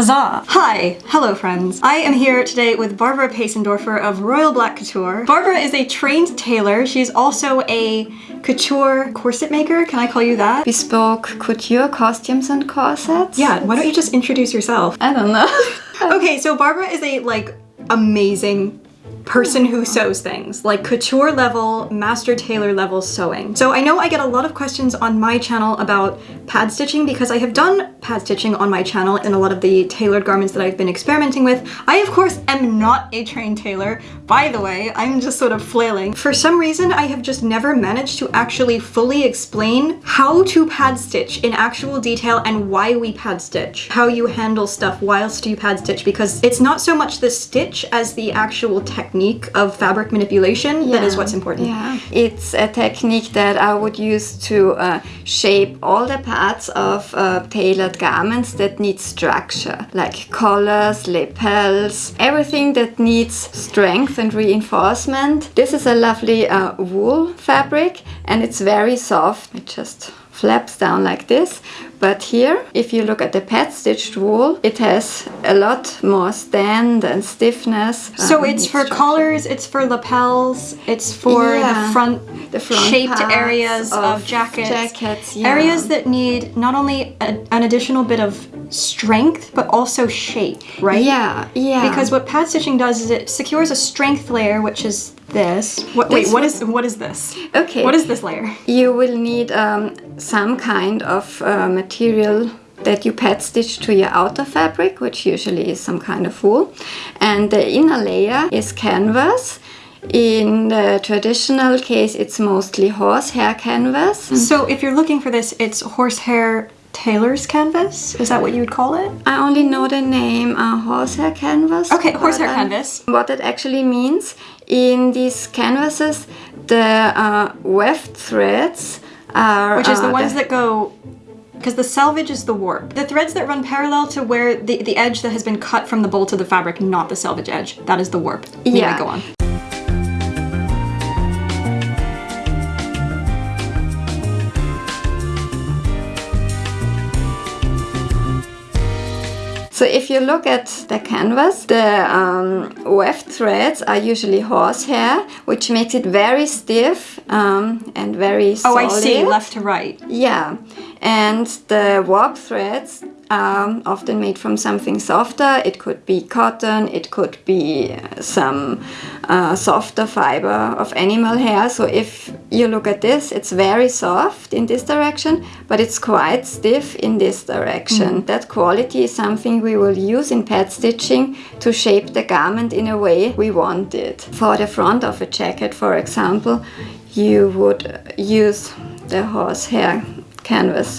Huzzah! Hi! Hello friends. I am here today with Barbara Paisendorfer of Royal Black Couture. Barbara is a trained tailor. She's also a couture corset maker. Can I call you that? Bespoke couture costumes and corsets. Yeah, why don't you just introduce yourself? I don't know. okay, so Barbara is a like amazing person who sews things, like couture level, master tailor level sewing. So I know I get a lot of questions on my channel about pad stitching because I have done pad stitching on my channel in a lot of the tailored garments that I've been experimenting with. I of course am not a trained tailor. By the way, I'm just sort of flailing. For some reason, I have just never managed to actually fully explain how to pad stitch in actual detail and why we pad stitch. How you handle stuff whilst you pad stitch because it's not so much the stitch as the actual technique technique of fabric manipulation yeah. that is what's important. Yeah, it's a technique that I would use to uh, shape all the parts of uh, tailored garments that need structure, like collars, lapels, everything that needs strength and reinforcement. This is a lovely uh, wool fabric and it's very soft. It just flaps down like this but here, if you look at the pad stitched wool, it has a lot more stand and stiffness. So um, it's for collars, it's for lapels, it's for yeah, the front, the front shaped areas of, of jackets. jackets yeah. Areas that need not only a, an additional bit of strength, but also shape, right? Yeah, yeah. Because what pad stitching does is it secures a strength layer, which is this. What, this wait, what is what is this? Okay. What is this layer? You will need um, some kind of uh, material that you pad stitch to your outer fabric, which usually is some kind of wool. And the inner layer is canvas. In the traditional case, it's mostly horsehair canvas. So if you're looking for this, it's horsehair tailor's canvas? Is that what you would call it? I only know the name uh, horsehair canvas. Okay, horsehair canvas. What it actually means, in these canvases, the uh, weft threads are... Which is the uh, ones the that go because the selvage is the warp. The threads that run parallel to where the, the edge that has been cut from the bolt of the fabric, not the selvage edge. That is the warp. Yeah. go on. So if you look at the canvas, the um, weft threads are usually horsehair, which makes it very stiff um, and very solid. Oh, I see, left to right. Yeah, and the warp threads um, often made from something softer. It could be cotton, it could be uh, some uh, softer fiber of animal hair. So if you look at this, it's very soft in this direction, but it's quite stiff in this direction. Mm. That quality is something we will use in pad stitching to shape the garment in a way we want it. For the front of a jacket, for example, you would use the horsehair canvas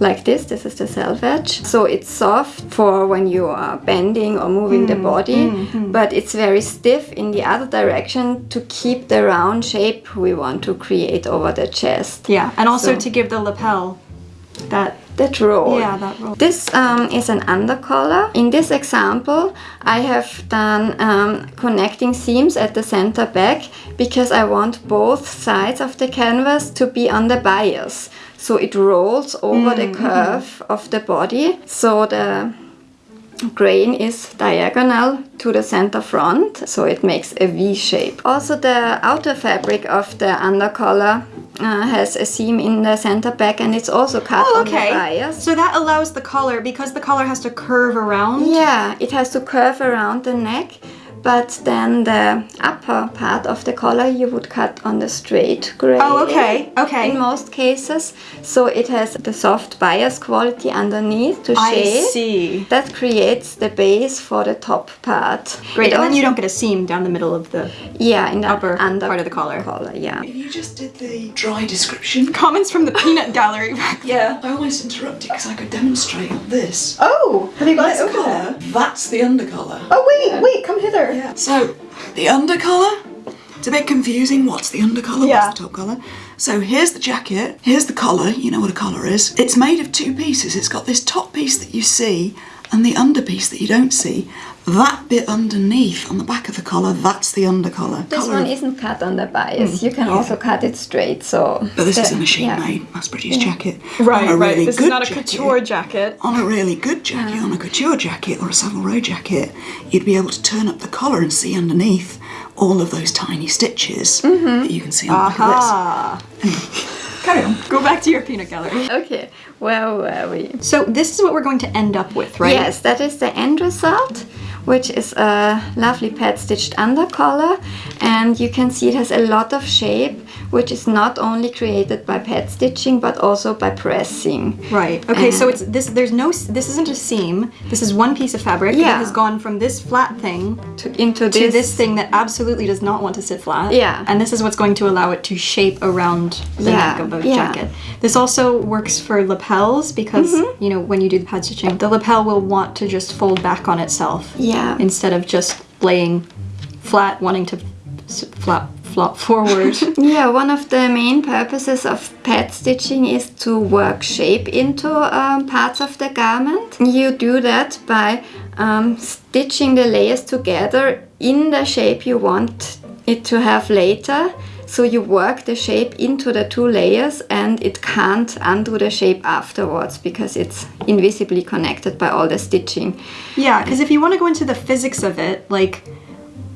like this. This is the selvage. So it's soft for when you are bending or moving mm, the body, mm, mm. but it's very stiff in the other direction to keep the round shape we want to create over the chest. Yeah, and also so. to give the lapel that that roll. Yeah, that roll. This um, is an undercollar. In this example, I have done um, connecting seams at the center back because I want both sides of the canvas to be on the bias so it rolls over mm. the curve of the body so the grain is diagonal to the center front so it makes a V shape. Also the outer fabric of the undercollar uh, has a seam in the center back and it's also cut oh, okay. on the bias. So that allows the collar, because the collar has to curve around? Yeah, it has to curve around the neck but then the upper part of the collar you would cut on the straight grain. Oh, okay, okay. In most cases. So it has the soft bias quality underneath to shade. I see. That creates the base for the top part. Great, it and then you don't get a seam down the middle of the yeah, in the upper under part of the collar. collar. Yeah. If you just did the dry description. Comments from the peanut gallery. yeah. I always interrupted because I could demonstrate this. Oh, have you got it? Oh. Collar, that's the undercollar. Oh wait, yeah. wait, come hither. Yeah. So, the undercollar, it's a bit confusing. What's the undercollar? Yeah. What's the top collar? So here's the jacket, here's the collar, you know what a collar is. It's made of two pieces. It's got this top piece that you see And the underpiece that you don't see, that bit underneath on the back of the collar, that's the undercollar. This Collar one isn't cut on the bias. You can also cut it straight. So, But this the- is a machine yeah. made, mass produced jacket. Right, On a right. really This is not a jacket- couture jacket. On a really good jacket, on a couture jacket or a Savile Row jacket, you'd be able to turn up the collar and see underneath all of those tiny stitches Mm-hmm. that you can see on the back of this. Carry on. Go back to your peanut gallery. Okay, where were we? So this is what we're going to end up with, right? Yes, that is the end result, which is a lovely pad stitched undercollar, and you can see it has a lot of shape, which is not only created by pad stitching but also by pressing. Right. Okay. So it's this. There's no. This isn't a seam. This is one piece of fabric that Yeah. has gone from this flat thing To, into to this, this thing that absolutely does not want to sit flat. Yeah. And this is what's going to allow it to shape around the Yeah, neck of a yeah. jacket. This also works for lapels because Mm-hmm. you know when you do the pad stitching, the lapel will want to just fold back on itself. Yeah. Instead of just laying flat, wanting to flap flop forward. Yeah, one of the main purposes of pad stitching is to work shape into um, parts of the garment. You do that by um, stitching the layers together in the shape you want it to have later. So you work the shape into the two layers and it can't undo the shape afterwards because it's invisibly connected by all the stitching. Yeah, because if you want to go into the physics of it, like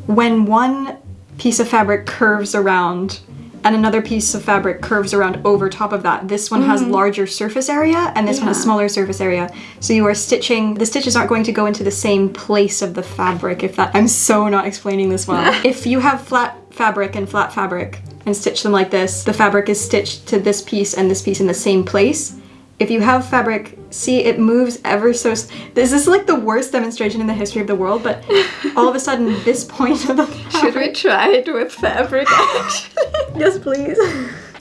when one piece of fabric curves around and another piece of fabric curves around over top of that, this one has mm-hmm. larger surface area and this one has smaller surface area. So you are stitching, the stitches aren't going to go into the same place of the fabric. If that, I'm so not explaining this well. if you have flat fabric and flat fabric and stitch them like this, the fabric is stitched to this piece and this piece in the same place if you have fabric, see it moves ever so. This is like the worst demonstration in the history of the world, but all of a sudden, this point of the fabric... Should we try it with fabric actually? yes, please.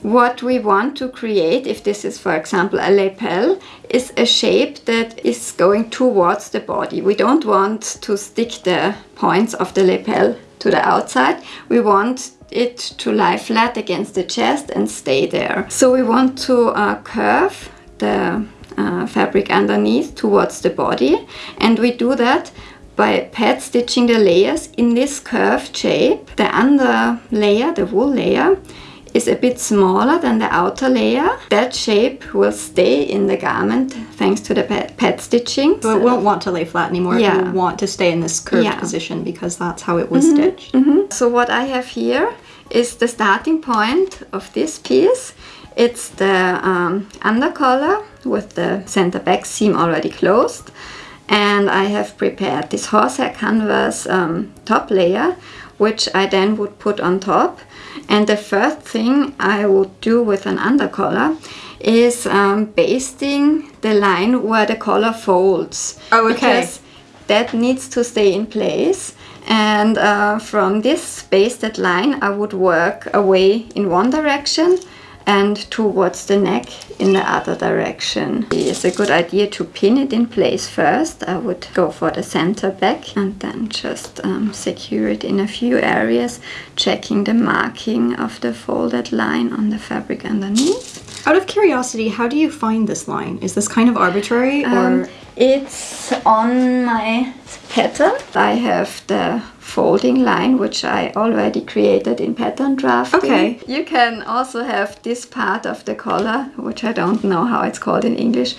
What we want to create, if this is for example a lapel, is a shape that is going towards the body. We don't want to stick the points of the lapel to the outside. We want it to lie flat against the chest and stay there. So we want to uh, curve the uh, fabric underneath towards the body and we do that by pad stitching the layers in this curved shape. The under layer, the wool layer, is a bit smaller than the outer layer. That shape will stay in the garment thanks to the pad, pad stitching. So it won't want to lay flat anymore. It Yeah. will want to stay in this curved Yeah. position because that's how it was stitched. So what I have here is the starting point of this piece. It's the um, undercollar with the center back seam already closed. And I have prepared this horsehair canvas um, top layer, which I then would put on top. And the first thing I would do with an undercollar is um, basting the line where the collar folds. Oh, okay. Because that needs to stay in place. And uh, from this basted line, I would work away in one direction and towards the neck in the other direction. It's a good idea to pin it in place first. I would go for the center back and then just um, secure it in a few areas, checking the marking of the folded line on the fabric underneath. Out of curiosity, how do you find this line? Is this kind of arbitrary Um, or? it's on my pattern. I have the folding line which I already created in pattern drafting. Okay. You can also have this part of the collar, which I don't know how it's called in English,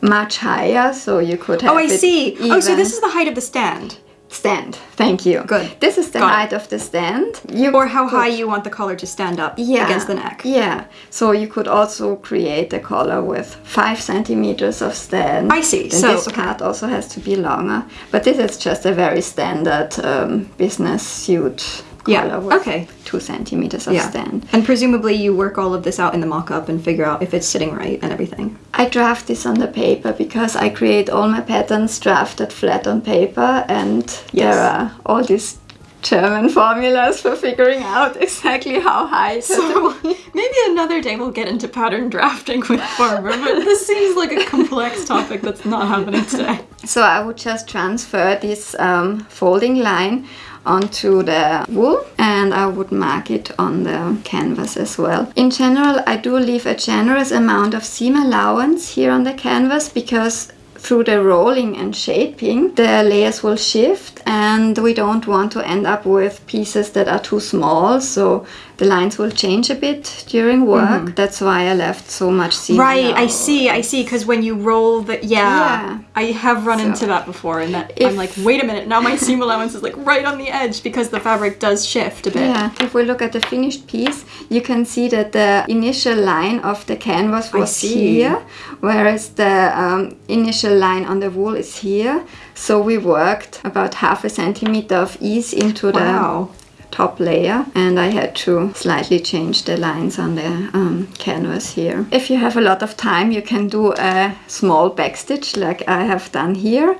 much higher, so you could have Oh, I see. Oh, so this is the height of the stand, stand. Thank you. Good. This is the Got it. height of the stand. You or how could- high you want the collar to stand up yeah, against the neck. Yeah. So you could also create a collar with five centimeters of stand. I see. Then So- this part also has to be longer. But this is just a very standard um, business suit Yeah, collar with okay. two centimeters of Yeah. stand. And presumably you work all of this out in the mock-up and figure out if it's sitting right and everything. I draft this on the paper because I create all my patterns drafted flat on paper and Yes. there are all these German formulas for figuring out exactly how high So maybe another day we'll get into pattern drafting with Farmer, but this seems like a complex topic that's not happening today. So I would just transfer this um, folding line onto the wool and I would mark it on the canvas as well. In general, I do leave a generous amount of seam allowance here on the canvas because through the rolling and shaping, the layers will shift and we don't want to end up with pieces that are too small. So the lines will change a bit during work. That's why I left so much seam. Right, I see, I see. Because when you roll the yeah, Yeah. I have run So, into that before, and that I'm like, wait a minute, now my seam allowance is like right on the edge because the fabric does shift a bit. Yeah, if we look at the finished piece, you can see that the initial line of the canvas was here, whereas the um, initial line on the wool is here. So we worked about half a centimeter of ease into Wow. the top layer and I had to slightly change the lines on the um, canvas here. If you have a lot of time you can do a small backstitch like I have done here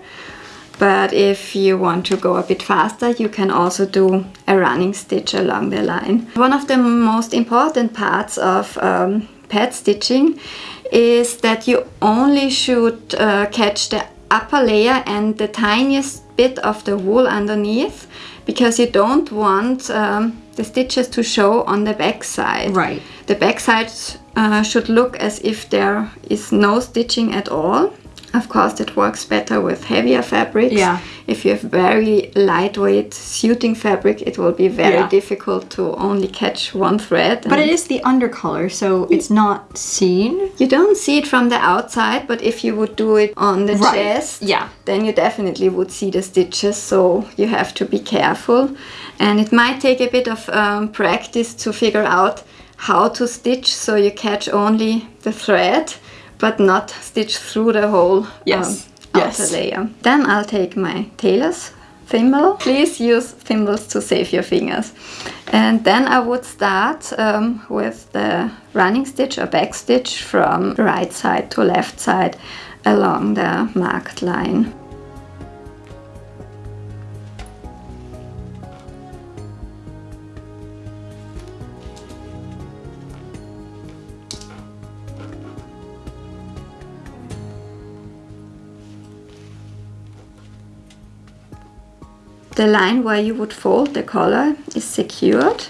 but if you want to go a bit faster, you can also do a running stitch along the line. One of the most important parts of um, pad stitching is that you only should uh, catch the upper layer and the tiniest bit of the wool underneath because you don't want um, the stitches to show on the back side. Right. The back side uh, should look as if there is no stitching at all. Of course, it works better with heavier fabrics. Yeah. If you have very lightweight suiting fabric, it will be very Yeah. difficult to only catch one thread. But it is the undercollar, so it's not seen. You don't see it from the outside, but if you would do it on the Right. chest, Yeah. then you definitely would see the stitches. So you have to be careful, and it might take a bit of um, practice to figure out how to stitch so you catch only the thread, but not stitch through the whole Yes. um, Yes. outer layer. Then I'll take my tailor's thimble. Please use thimbles to save your fingers. And then I would start um, with the running stitch or back stitch from right side to left side along the marked line. The line where you would fold the collar is secured,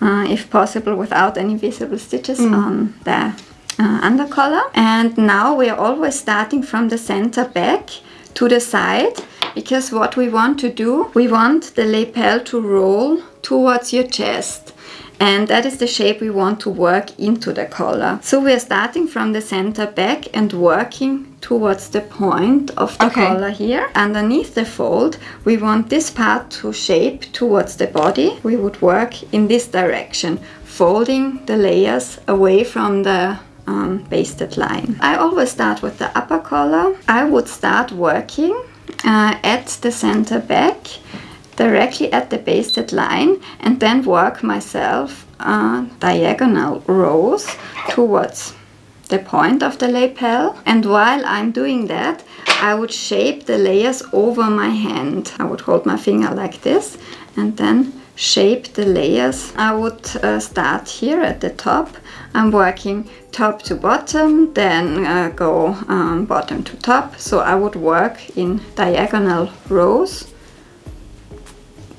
uh, if possible without any visible stitches on the uh, undercollar. And now we are always starting from the center back to the side because what we want to do, we want the lapel to roll towards your chest. And that is the shape we want to work into the collar. So we are starting from the center back and working towards the point of the Okay. collar here. Underneath the fold, we want this part to shape towards the body. We would work in this direction, folding the layers away from the um, basted line. I always start with the upper collar. I would start working uh, at the center back directly at the basted line and then work myself uh, diagonal rows towards the point of the lapel and while I'm doing that I would shape the layers over my hand. I would hold my finger like this and then shape the layers. I would uh, start here at the top. I'm working top to bottom, then uh, go um, bottom to top. So I would work in diagonal rows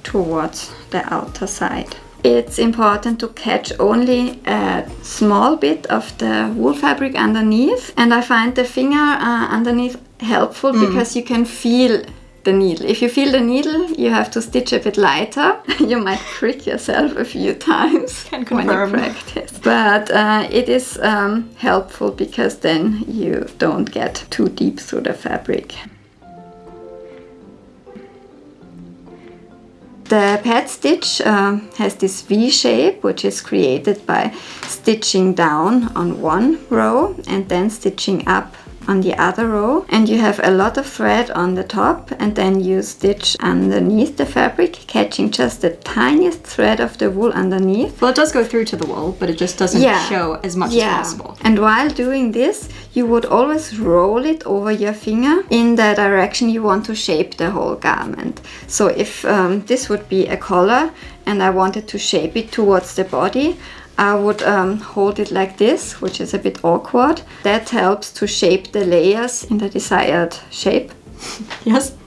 towards the outer side. It's important to catch only a small bit of the wool fabric underneath and I find the finger uh, underneath helpful because you can feel the needle. If you feel the needle, you have to stitch a bit lighter. you might prick yourself a few times Can when you practice. But uh, it is um, helpful because then you don't get too deep through the fabric. The pad stitch uh, has this V shape which is created by stitching down on one row and then stitching up on the other row and you have a lot of thread on the top and then you stitch underneath the fabric catching just the tiniest thread of the wool underneath Well, it does go through to the wool, but it just doesn't Yeah. show as much Yeah. as possible. And while doing this, you would always roll it over your finger in the direction you want to shape the whole garment. So if um, this would be a collar and I wanted to shape it towards the body, I would um, hold it like this, which is a bit awkward. That helps to shape the layers in the desired shape. Yes?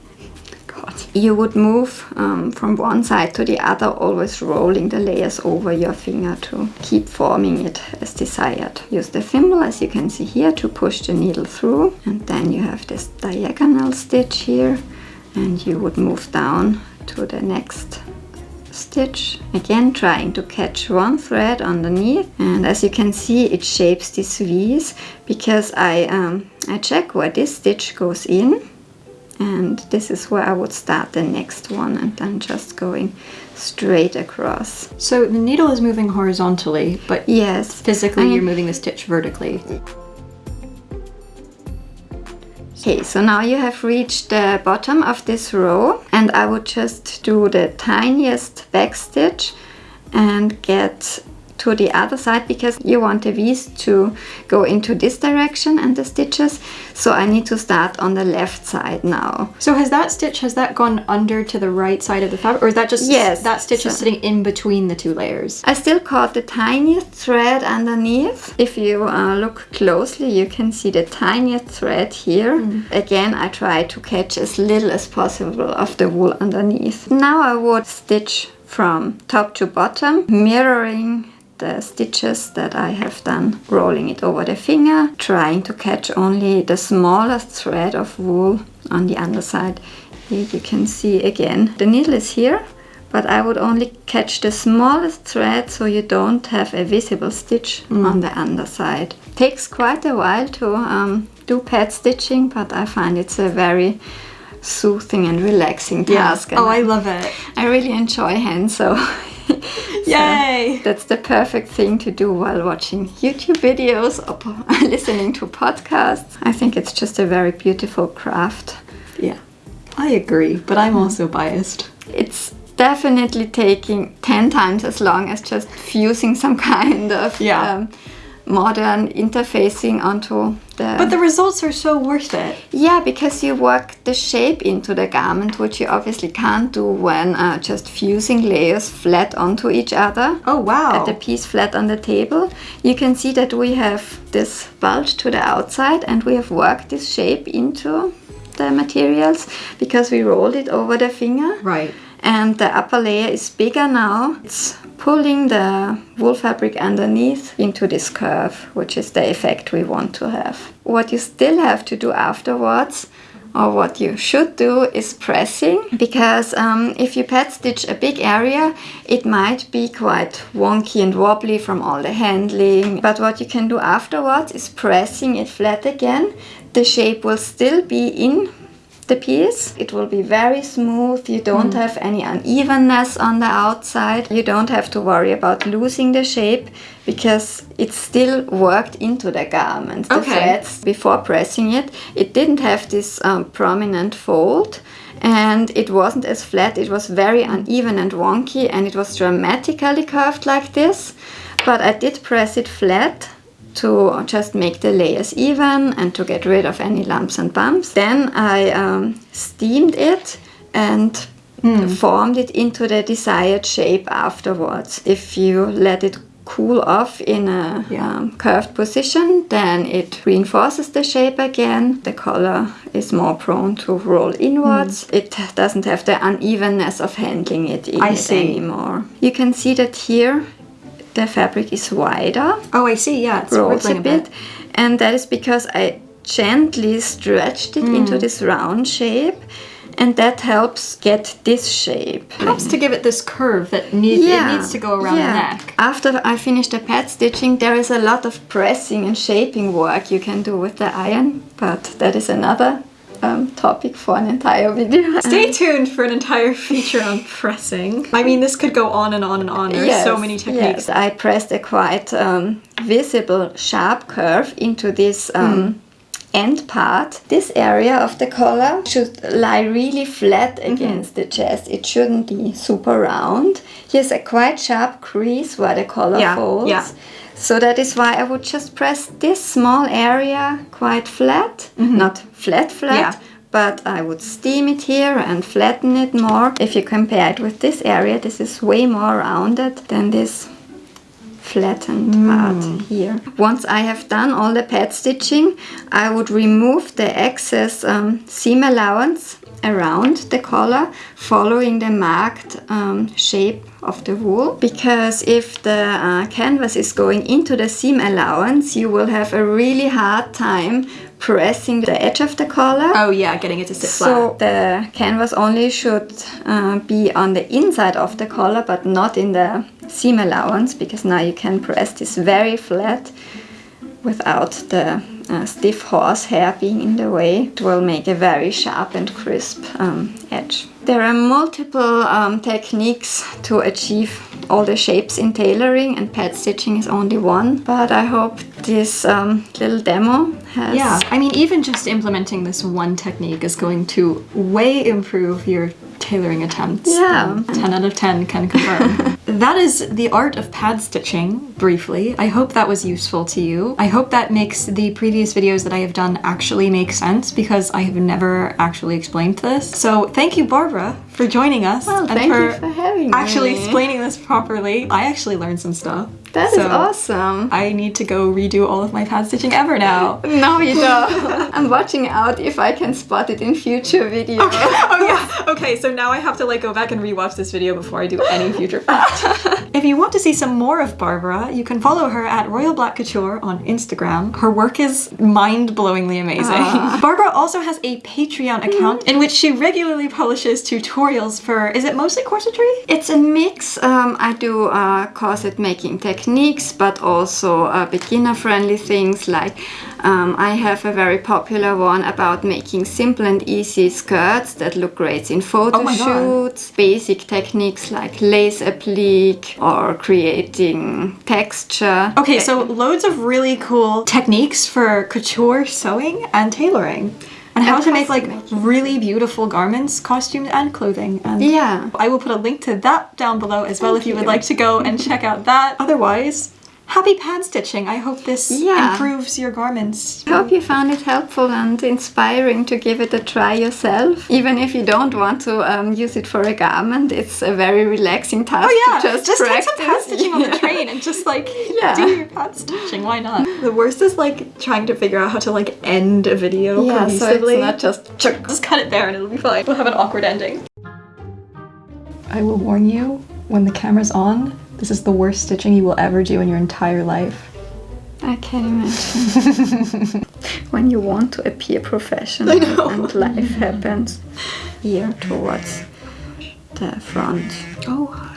God. you would move um, from one side to the other, always rolling the layers over your finger to keep forming it as desired. Use the thimble, as you can see here, to push the needle through. And then you have this diagonal stitch here. And you would move down to the next stitch again trying to catch one thread underneath and as you can see it shapes these V's because I, um, I check where this stitch goes in and this is where I would start the next one and then just going straight across. So the needle is moving horizontally, but Yes. physically I- you're moving the stitch vertically. Okay, so now you have reached the bottom of this row and I would just do the tiniest back stitch and get to the other side because you want the V's to go into this direction and the stitches. So I need to start on the left side now. So has that stitch, has that gone under to the right side of the fabric? Or is that just, Yes, that stitch is sitting in between the two layers? I still caught the tiniest thread underneath. If you uh, look closely, you can see the tiniest thread here. Again, I try to catch as little as possible of the wool underneath. Now I would stitch from top to bottom, mirroring the stitches that I have done, rolling it over the finger, trying to catch only the smallest thread of wool on the underside. Here you can see again, the needle is here, but I would only catch the smallest thread so you don't have a visible stitch on the underside. Takes quite a while to um, do pad stitching, but I find it's a very soothing and relaxing task. and Oh, I love it. I really enjoy hand sew. Yay! That's the perfect thing to do while watching YouTube videos or listening to podcasts. I think it's just a very beautiful craft. Yeah, I agree, but I'm also biased. It's definitely taking 10 times as long as just fusing some kind of Yeah. um, modern interfacing onto the But the results are so worth it. yeah because you work the shape into the garment which you obviously can't do when uh, just fusing layers flat onto each other Oh, wow. at the piece flat on the table you can see that we have this bulge to the outside and we have worked this shape into the materials because we rolled it over the finger Right. And the upper layer is bigger now. It's pulling the wool fabric underneath into this curve, which is the effect we want to have. What you still have to do afterwards, or what you should do, is pressing, because um, if you pad stitch a big area, it might be quite wonky and wobbly from all the handling. But what you can do afterwards is pressing it flat again. The shape will still be in the piece. It will be very smooth. You don't have any unevenness on the outside. You don't have to worry about losing the shape because it's still worked into the garment. The Okay. threads before pressing it, it didn't have this um, prominent fold. And it wasn't as flat, it was very uneven and wonky, and it was dramatically curved like this. But I did press it flat to just make the layers even and to get rid of any lumps and bumps. Then I um, steamed it and formed it into the desired shape afterwards. If you let it cool off in a Yeah. um, curved position, then it reinforces the shape again. The color is more prone to roll inwards. It doesn't have the unevenness of handling it in I it see. anymore. You can see that here the fabric is wider Oh, I see. Yeah, it's rolls a bit. And that is because I gently stretched it Mm. into this round shape. And that helps get this shape. Helps to give it this curve that need, it needs to go around the neck. After I finish the pad stitching, there is a lot of pressing and shaping work you can do with the iron, but that is another um, topic for an entire video. Stay tuned for an entire feature on pressing. I mean, this could go on and on and on. There's so many techniques. Yes, I pressed a quite um, visible sharp curve into this um, end part. This area of the collar should lie really flat against the chest. It shouldn't be super round. Here's a quite sharp crease where the collar Yeah, folds. yeah. So that is why I would just press this small area quite flat, not flat flat, Yeah. but I would steam it here and flatten it more. If you compare it with this area, this is way more rounded than this flattened part here. Once I have done all the pad stitching, I would remove the excess um, seam allowance around the collar, following the marked um, shape of the wool. Because if the uh, canvas is going into the seam allowance, you will have a really hard time pressing the edge of the collar. Oh yeah, getting it to sit So flat. the canvas only should uh, be on the inside of the collar, but not in the seam allowance, because now you can press this very flat without the uh, stiff horsehair being in the way. It will make a very sharp and crisp um, edge. There are multiple um, techniques to achieve all the shapes in tailoring, and pad stitching is only one. But I hope this um, little demo has Yeah, I mean, even just implementing this one technique is going to way improve your tailoring attempts. Yeah. Um, 10 out of 10 can confirm. that is the art of pad stitching, briefly. I hope that was useful to you. I hope that makes the previous videos that I have done actually make sense because I have never actually explained this. So thank you, Barbara, for joining us Well, and thank for, you for having actually me. explaining this properly. I actually learned some stuff. That is So awesome. I need to go redo all of my pad stitching ever now. No, you don't. I'm watching out if I can spot it in future videos. oh yeah. Okay, so now I have to like go back and rewatch this video before I do any future fact. if you want to see some more of Barbara, you can follow her at Royal Black Couture on Instagram. Her work is mind-blowingly amazing. Barbara also has a Patreon account in which she regularly publishes tutorials for is it mostly corsetry? It's a mix. Um, I do uh, corset making techniques, but also uh, beginner friendly things like um, I have a very popular one about making simple and easy skirts that look great in photo Oh shoots, basic techniques like lace applique or creating texture. Okay, so loads of really cool techniques for couture sewing and tailoring. And how And to make like really beautiful garments, costumes, and clothing. And Yeah. I will put a link to that down below as well Thank if you would like to go and check out that. Otherwise, happy pad stitching. I hope this Yeah. improves your garments. I hope you found it helpful and inspiring to give it a try yourself. Even if you don't want to um, use it for a garment, it's a very relaxing task Oh yeah, to just, just, take practice. some pad stitching on the train and just like Yeah. do your pad stitching. Why not? The worst is like trying to figure out how to like end a video Yeah, so cohesively. it's not just Just cut it there and it'll be fine. We'll have an awkward ending. I will warn you, when the camera's on, this is the worst stitching you will ever do in your entire life. I can't imagine. when you want to appear professional and life happens here towards the front. Oh.